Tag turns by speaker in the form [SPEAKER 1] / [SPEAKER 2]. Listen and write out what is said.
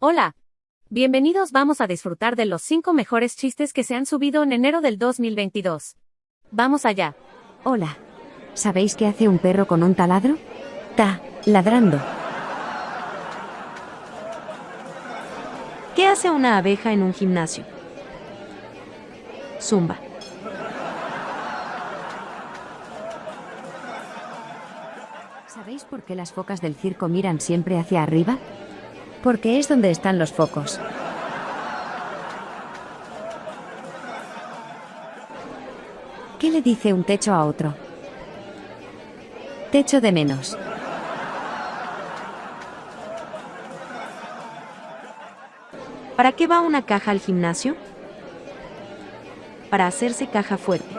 [SPEAKER 1] Hola. Bienvenidos, vamos a disfrutar de los 5 mejores chistes que se han subido en enero del 2022. Vamos allá.
[SPEAKER 2] Hola. ¿Sabéis qué hace un perro con un taladro? Ta, ladrando.
[SPEAKER 3] ¿Qué hace una abeja en un gimnasio? Zumba.
[SPEAKER 2] ¿Sabéis por qué las focas del circo miran siempre hacia arriba? Porque es donde están los focos. ¿Qué le dice un techo a otro? Techo de menos.
[SPEAKER 3] ¿Para qué va una caja al gimnasio? Para hacerse caja fuerte.